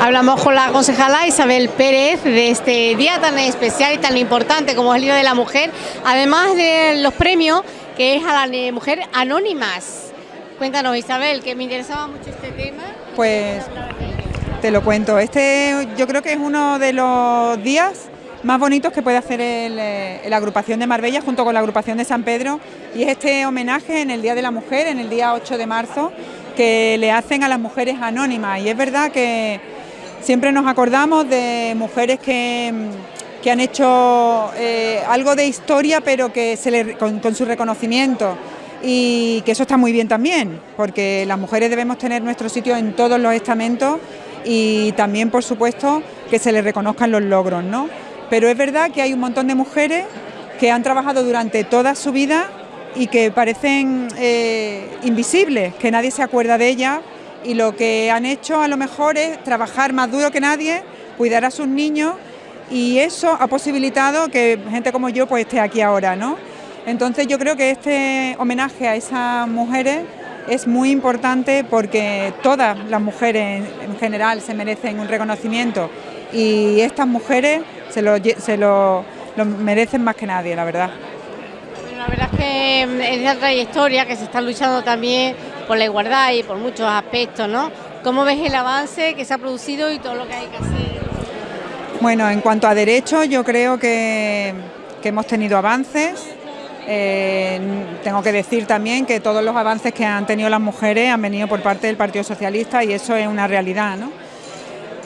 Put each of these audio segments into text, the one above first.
Hablamos con la concejala Isabel Pérez de este día tan especial y tan importante como es el Día de la Mujer, además de los premios que es a la mujer anónimas. Cuéntanos Isabel, que me interesaba mucho este tema. Pues te lo cuento, este yo creo que es uno de los días más bonitos que puede hacer eh, la agrupación de Marbella junto con la agrupación de San Pedro y es este homenaje en el Día de la Mujer, en el día 8 de marzo, que le hacen a las mujeres anónimas y es verdad que siempre nos acordamos de mujeres que, han hecho eh, algo de historia pero que se le, con, su reconocimiento y que eso está muy bien también porque las mujeres debemos tener nuestro sitio en todos los estamentos y también por supuesto que se les reconozcan los logros, ¿no? Pero es verdad que hay un montón de mujeres que han trabajado durante toda su vida y que parecen eh, invisibles, que nadie se acuerda de ellas y lo que han hecho a lo mejor es trabajar más duro que nadie, cuidar a sus niños y eso ha posibilitado que gente como yo pues esté aquí ahora, ¿no? Entonces yo creo que este homenaje a esas mujeres es muy importante porque todas las mujeres en general se merecen un reconocimiento y estas mujeres se lo, se lo, merecen más que nadie, la verdad. la verdad es que en esa trayectoria que se está luchando también por la igualdad y por muchos aspectos, ¿no? ¿Cómo ves el avance que se ha producido y todo lo que hay que hacer? Bueno, en cuanto a derechos, yo creo que, hemos tenido avances. Eh, tengo que decir también que todos los avances que han tenido las mujeres han venido por parte del Partido Socialista y eso es una realidad, ¿no?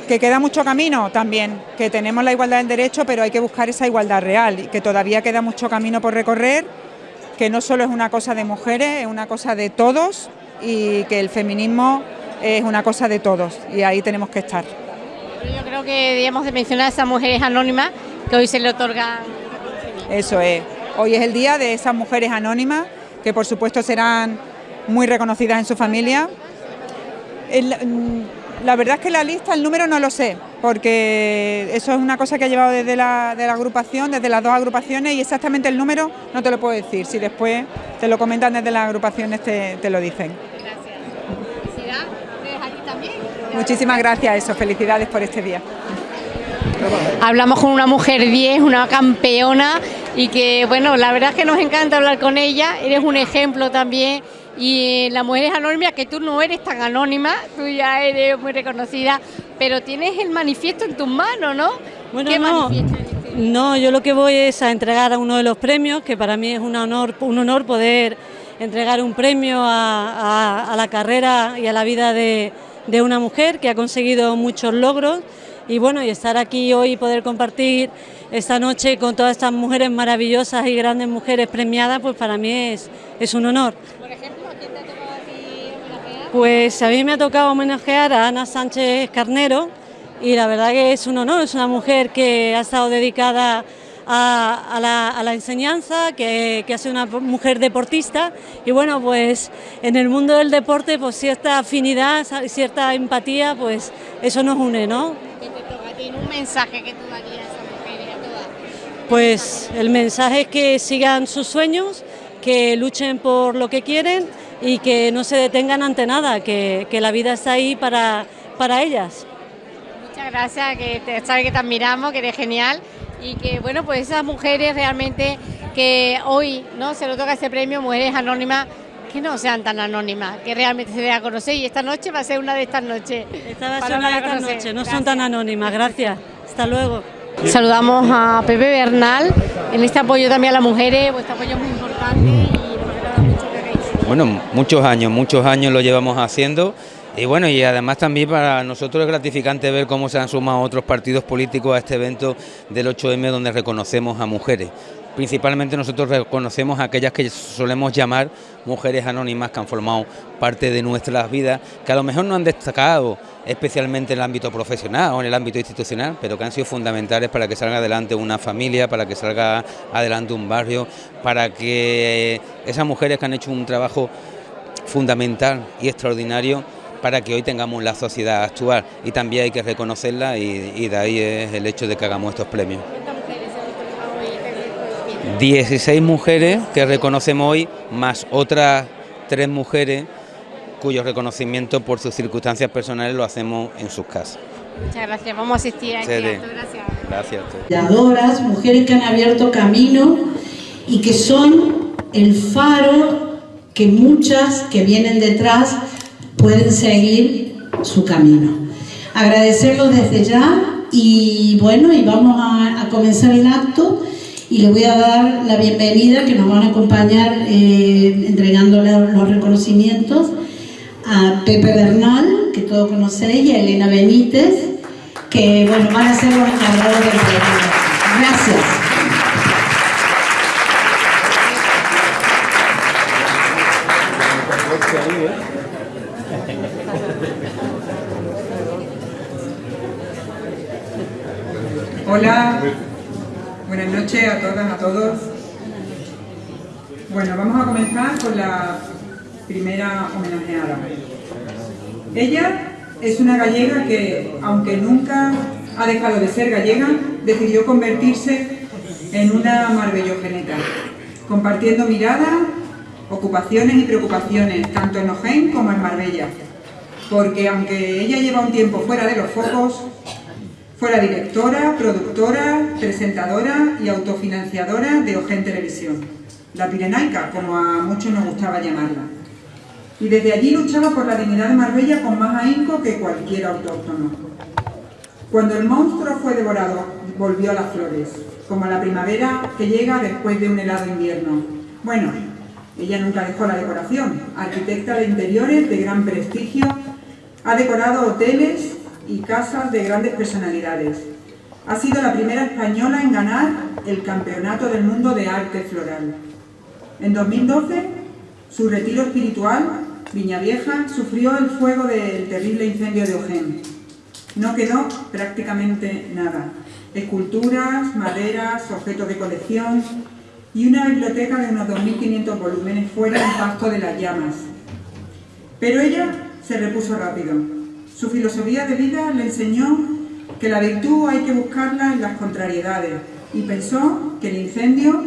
Que queda mucho camino también, que tenemos la igualdad en derecho, pero hay que buscar esa igualdad real y que todavía queda mucho camino por recorrer, que no solo es una cosa de mujeres, es una cosa de todos y que el feminismo es una cosa de todos y ahí tenemos que estar. Yo creo que debíamos de mencionar a esas mujeres anónimas que hoy se le otorgan. Eso es, hoy es el día de esas mujeres anónimas que por supuesto serán muy reconocidas en su familia. La verdad es que la lista, el número no lo sé, porque eso es una cosa que ha llevado desde la, agrupación, desde las dos agrupaciones, y exactamente el número no te lo puedo decir. Si después te lo comentan desde las agrupaciones, te, te lo dicen. Gracias. aquí también? Muchísimas gracias, eso. Felicidades por este día. Hablamos con una mujer 10, una campeona, y que, bueno, la verdad es que nos encanta hablar con ella. Eres un ejemplo también y la mujer es anónima, que tú no eres tan anónima, tú ya eres muy reconocida, pero tienes el manifiesto en tus manos, ¿no? Bueno, no, no, yo lo que voy es a entregar a uno de los premios, que para mí es un honor, un honor poder entregar un premio a, la carrera y a la vida de, de una mujer que ha conseguido muchos logros y bueno, y estar aquí hoy y poder compartir esta noche con todas estas mujeres maravillosas y grandes mujeres premiadas, pues para mí es, es un honor. Pues a mí me ha tocado homenajear a Ana Sánchez Carnero y la verdad que es un honor, es una mujer que ha estado dedicada a, la, enseñanza, que, ha sido una mujer deportista y bueno, pues en el mundo del deporte pues cierta afinidad, cierta empatía, pues eso nos une, ¿no? ¿Qué te toca a ti? ¿Un mensaje que tú darías a esa mujer y a todas? Pues el mensaje es que sigan sus sueños, que luchen por lo que quieren y que no se detengan ante nada, que, la vida está ahí para, para ellas. Muchas gracias, que te, sabes que te admiramos, que eres genial y que bueno, pues esas mujeres realmente que hoy no se lo toca ese premio, Mujeres Anónimas, que no sean tan anónimas, que realmente se dé a conocer. Y esta noche va a ser una de estas noches. Esta va a ser una de estas noches, no son tan anónimas, gracias. Hasta luego. Saludamos a Pepe Bernal. En este apoyo también a las mujeres, vuestro apoyo es muy importante bueno, muchos años, muchos años lo llevamos haciendo y bueno, y además también para nosotros es gratificante ver cómo se han sumado otros partidos políticos a este evento del 8M donde reconocemos a mujeres. Principalmente nosotros reconocemos a aquellas que solemos llamar mujeres anónimas que han formado parte de nuestras vidas, que a lo mejor no han destacado especialmente en el ámbito profesional o en el ámbito institucional, pero que han sido fundamentales para que salga adelante una familia, para que salga adelante un barrio, para que esas mujeres que han hecho un trabajo fundamental y extraordinario para que hoy tengamos la sociedad actual y también hay que reconocerla y, y de ahí es el hecho de que hagamos estos premios. 16 mujeres que reconocemos hoy, más otras tres mujeres cuyo reconocimiento por sus circunstancias personales lo hacemos en sus casas. Muchas gracias, vamos a asistir aquí. Gracias. Gracias. mujeres que han abierto camino y que son el faro que muchas que vienen detrás pueden seguir su camino. Agradecerlo desde ya y bueno, y vamos a, a comenzar el acto y le voy a dar la bienvenida que nos van a acompañar eh, entregándole los reconocimientos a Pepe Bernal, que todos conocéis, y a Elena Benítez, que bueno, van a ser los encargados del programa. Gracias. Hola, buenas noches a todas, a todos. Bueno, vamos a comenzar con la primera homenajeada. Ella es una gallega que, aunque nunca ha dejado de ser gallega, decidió convertirse en una marbellogeneta, compartiendo miradas, ocupaciones y preocupaciones, tanto en Ojén como en Marbella. Porque aunque ella lleva un tiempo fuera de los focos, fue la directora, productora, presentadora y autofinanciadora de Ojén Televisión, la Pirenaica, como a muchos nos gustaba llamarla y desde allí luchaba por la dignidad de Marbella con más ahínco que cualquier autóctono. Cuando el monstruo fue devorado, volvió a las flores, como la primavera que llega después de un helado invierno. Bueno, ella nunca dejó la decoración. Arquitecta de interiores de gran prestigio, ha decorado hoteles y casas de grandes personalidades. Ha sido la primera española en ganar el Campeonato del Mundo de Arte Floral. En 2012, su retiro espiritual Viñavieja sufrió el fuego del terrible incendio de Ojén. No quedó prácticamente nada. Esculturas, maderas, objetos de colección y una biblioteca de unos 2.500 volúmenes fuera del pasto de las llamas. Pero ella se repuso rápido. Su filosofía de vida le enseñó que la virtud hay que buscarla en las contrariedades y pensó que el incendio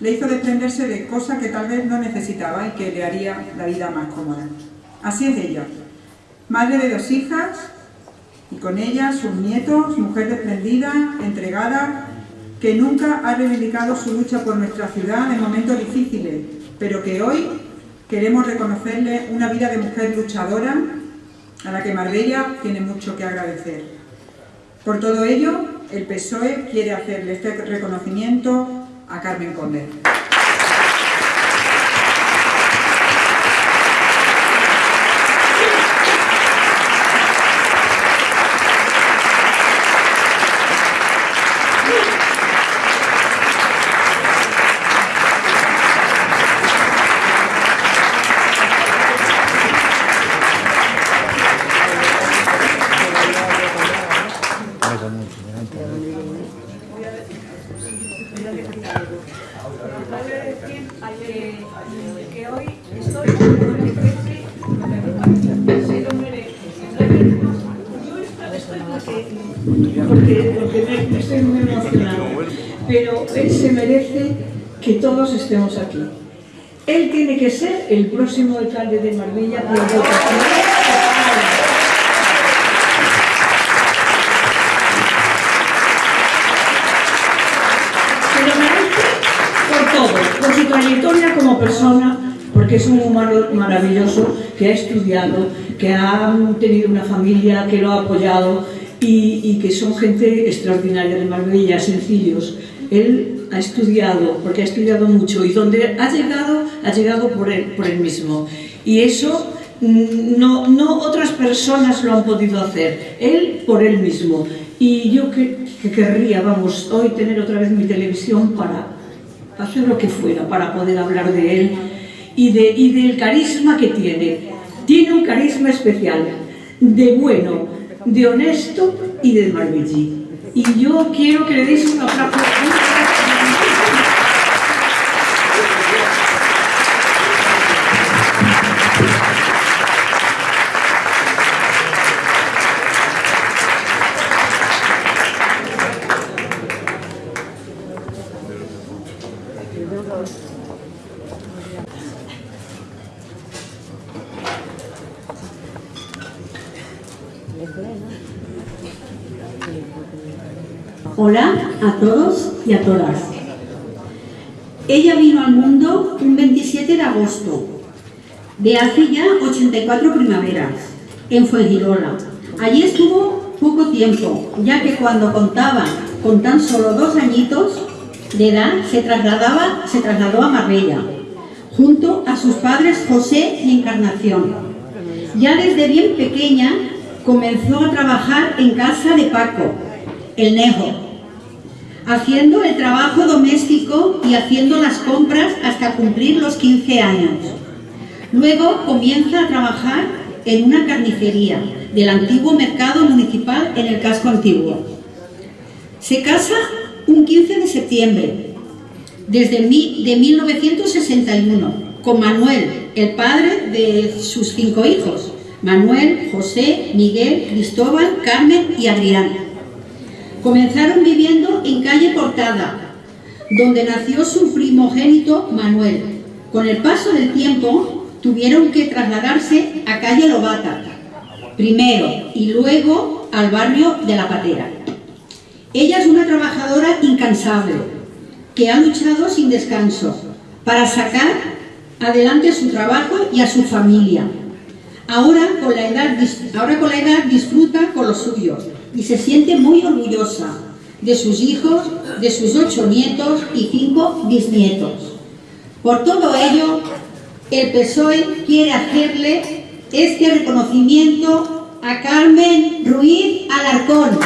le hizo desprenderse de cosas que tal vez no necesitaba y que le haría la vida más cómoda. Así es ella, madre de dos hijas y con ellas sus nietos, mujer desprendida, entregada, que nunca ha reivindicado su lucha por nuestra ciudad en momentos difíciles, pero que hoy queremos reconocerle una vida de mujer luchadora a la que Marbella tiene mucho que agradecer. Por todo ello, el PSOE quiere hacerle este reconocimiento a Carmen Conde. Que todos estemos aquí. Él tiene que ser el próximo alcalde de Marbella por votación. Se lo merece por todo, por su trayectoria como persona, porque es un humano maravilloso que ha estudiado, que ha tenido una familia que lo ha apoyado y, y que son gente extraordinaria de Marbella, sencillos. Él ha estudiado, porque ha estudiado mucho, y donde ha llegado, ha llegado por él, por él mismo. Y eso mm, no, no otras personas lo han podido hacer, él por él mismo. Y yo que, querría, vamos, hoy tener otra vez mi televisión para hacer lo que fuera, para poder hablar de él y, de, y del carisma que tiene. Tiene un carisma especial, de bueno, de honesto y de marbellí. Y yo quiero que le deis un aplauso. Hola a todos y a todas. Ella vino al mundo un 27 de agosto, de hace ya 84 primaveras, en Fuengirola. Allí estuvo poco tiempo, ya que cuando contaba con tan solo dos añitos, de edad se, trasladaba, se trasladó a Marbella, junto a sus padres José y Encarnación. Ya desde bien pequeña comenzó a trabajar en casa de Paco, el Nejo, haciendo el trabajo doméstico y haciendo las compras hasta cumplir los 15 años. Luego comienza a trabajar en una carnicería del antiguo mercado municipal en el casco antiguo. Se casa un 15 de septiembre desde de 1961 con Manuel, el padre de sus cinco hijos, Manuel, José, Miguel, Cristóbal, Carmen y Adrián. Comenzaron viviendo en calle Portada, donde nació su primogénito Manuel. Con el paso del tiempo tuvieron que trasladarse a calle Lobata, primero y luego al barrio de La Patera. Ella es una trabajadora incansable, que ha luchado sin descanso para sacar adelante su trabajo y a su familia. Ahora con la edad, ahora con la edad disfruta con los suyos y se siente muy orgullosa de sus hijos, de sus ocho nietos y cinco bisnietos. Por todo ello, el PSOE quiere hacerle este reconocimiento a Carmen Ruiz Alarcón.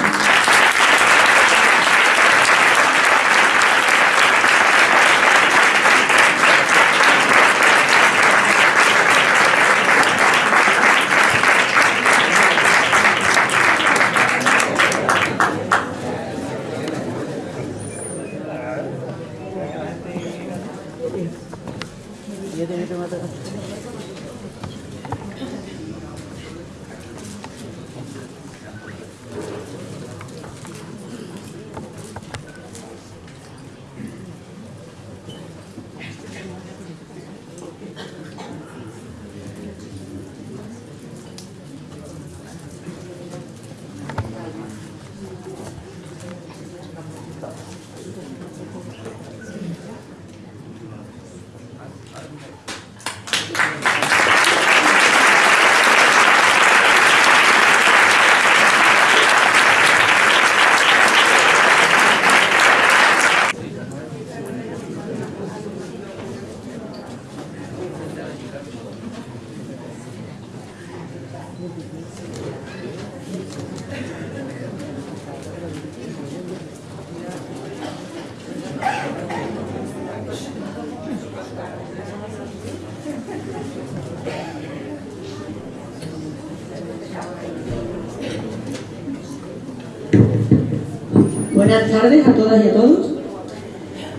Buenas tardes a todas y a todos.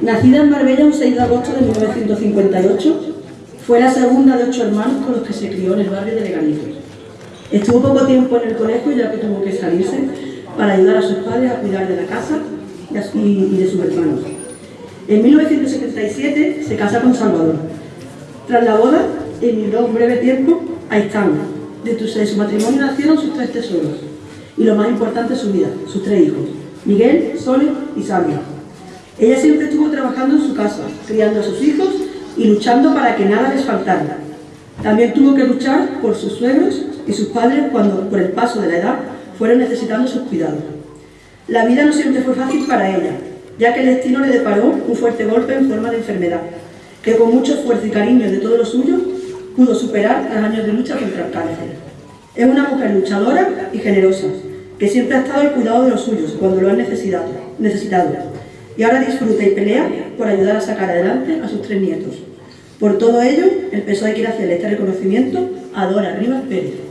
Nacida en Marbella un 6 de agosto de 1958, fue la segunda de ocho hermanos con los que se crió en el barrio de Leganitos. Estuvo poco tiempo en el colegio ya que tuvo que salirse para ayudar a sus padres a cuidar de la casa y de sus hermanos. En 1977 se casa con Salvador. Tras la boda, emigró un breve tiempo a Istán. De su matrimonio nacieron sus tres tesoros y lo más importante su vida, sus tres hijos, Miguel, Sole y Sabia. Ella siempre estuvo trabajando en su casa, criando a sus hijos y luchando para que nada les faltara. También tuvo que luchar por sus suegros y sus padres cuando, por el paso de la edad, fueron necesitando sus cuidados. La vida no siempre fue fácil para ella, ya que el destino le deparó un fuerte golpe en forma de enfermedad, que con mucho esfuerzo y cariño de todos los suyos pudo superar los años de lucha contra el cáncer. Es una mujer luchadora y generosa, que siempre ha estado al cuidado de los suyos cuando lo han necesitado, necesitado y ahora disfruta y pelea por ayudar a sacar adelante a sus tres nietos. Por todo ello, el PSOE quiere hacerle este reconocimiento a Dora Rivas Pérez.